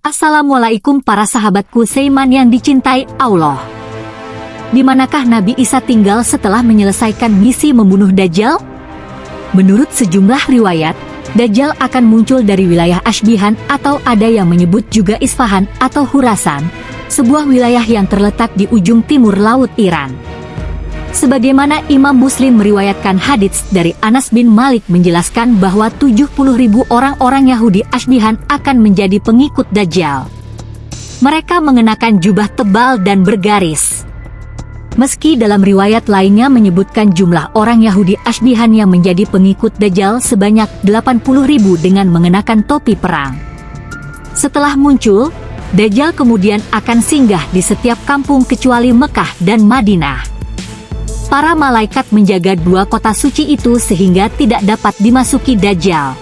Assalamualaikum para sahabatku Seiman yang dicintai Allah. Di manakah Nabi Isa tinggal setelah menyelesaikan misi membunuh Dajjal? Menurut sejumlah riwayat, Dajjal akan muncul dari wilayah Ashbihan atau ada yang menyebut juga Isfahan atau Hurasan, sebuah wilayah yang terletak di ujung timur laut Iran. Sebagaimana Imam Muslim meriwayatkan hadits dari Anas bin Malik menjelaskan bahwa 70 ribu orang-orang Yahudi Ashbihan akan menjadi pengikut Dajjal. Mereka mengenakan jubah tebal dan bergaris. Meski dalam riwayat lainnya menyebutkan jumlah orang Yahudi Ashbihan yang menjadi pengikut Dajjal sebanyak 80 ribu dengan mengenakan topi perang. Setelah muncul, Dajjal kemudian akan singgah di setiap kampung kecuali Mekah dan Madinah para malaikat menjaga dua kota suci itu sehingga tidak dapat dimasuki Dajjal.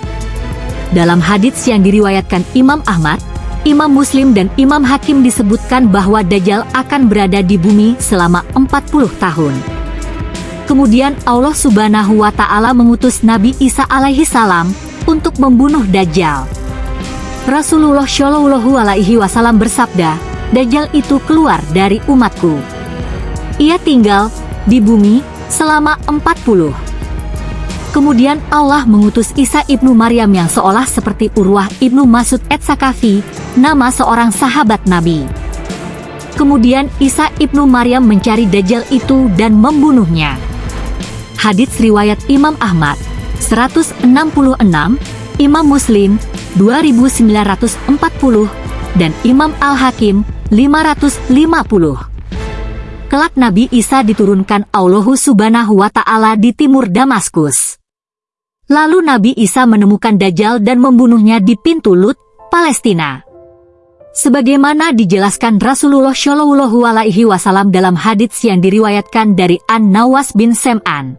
Dalam hadits yang diriwayatkan Imam Ahmad, Imam Muslim dan Imam Hakim disebutkan bahwa Dajjal akan berada di bumi selama 40 tahun. Kemudian Allah subhanahu wa ta'ala mengutus Nabi Isa alaihi salam untuk membunuh Dajjal. Rasulullah Shallallahu alaihi wasallam bersabda, Dajjal itu keluar dari umatku. Ia tinggal di bumi selama 40. Kemudian Allah mengutus Isa ibnu Maryam yang seolah seperti Urwah ibnu Masud et Sakafi, nama seorang sahabat Nabi. Kemudian Isa ibnu Maryam mencari Dajjal itu dan membunuhnya. Hadits riwayat Imam Ahmad 166, Imam Muslim 2940, dan Imam Al-Hakim 550 kelak Nabi Isa diturunkan Allah subhanahu wa ta'ala di timur Damaskus. Lalu Nabi Isa menemukan Dajjal dan membunuhnya di pintu Lut, Palestina. Sebagaimana dijelaskan Rasulullah Shallallahu Alaihi Wasallam dalam hadits yang diriwayatkan dari An Nawas bin Sem'an.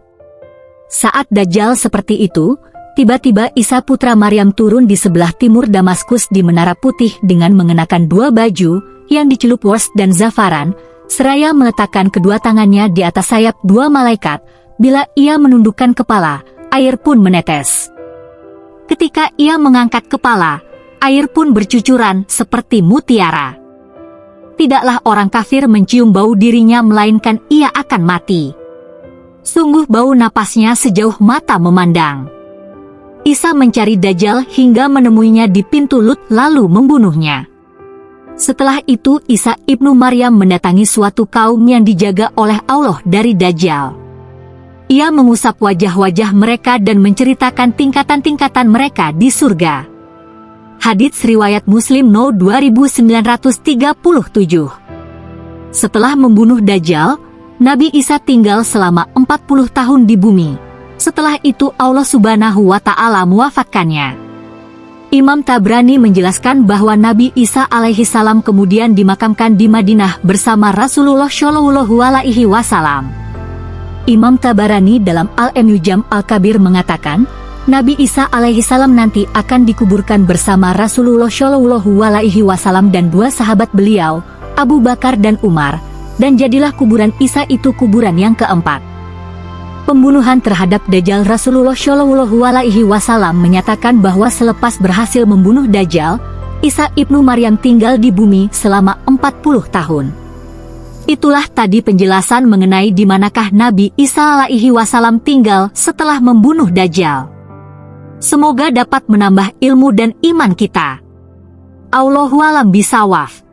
Saat Dajjal seperti itu, tiba-tiba Isa putra Maryam turun di sebelah timur Damaskus di Menara Putih dengan mengenakan dua baju yang dicelup wors dan zafaran, seraya meletakkan kedua tangannya di atas sayap dua malaikat, bila ia menundukkan kepala, air pun menetes. Ketika ia mengangkat kepala, air pun bercucuran seperti mutiara. Tidaklah orang kafir mencium bau dirinya melainkan ia akan mati. Sungguh bau napasnya sejauh mata memandang. Isa mencari Dajjal hingga menemuinya di pintu Lut lalu membunuhnya. Setelah itu Isa ibnu Maryam mendatangi suatu kaum yang dijaga oleh Allah dari Dajjal. Ia mengusap wajah-wajah mereka dan menceritakan tingkatan-tingkatan mereka di surga. Hadits Riwayat Muslim No 2937 Setelah membunuh Dajjal, Nabi Isa tinggal selama 40 tahun di bumi. Setelah itu Allah subhanahu wa ta'ala mewafatkannya. Imam Tabrani menjelaskan bahwa Nabi Isa alaihi salam kemudian dimakamkan di Madinah bersama Rasulullah Shallallahu alaihi wasallam. Imam Tabarani dalam Al-Emujam Al-Kabir mengatakan, Nabi Isa alaihi salam nanti akan dikuburkan bersama Rasulullah Shallallahu alaihi wasallam dan dua sahabat beliau, Abu Bakar dan Umar, dan jadilah kuburan Isa itu kuburan yang keempat pembunuhan terhadap Dajjal Rasulullah Shallallahu Alaihi Wasallam menyatakan bahwa selepas berhasil membunuh Dajjal, Isa ibnu Maryam tinggal di bumi selama 40 tahun. Itulah tadi penjelasan mengenai di manakah Nabi Isa alaihi wasallam tinggal setelah membunuh Dajjal. Semoga dapat menambah ilmu dan iman kita. Allahualam bisawaf.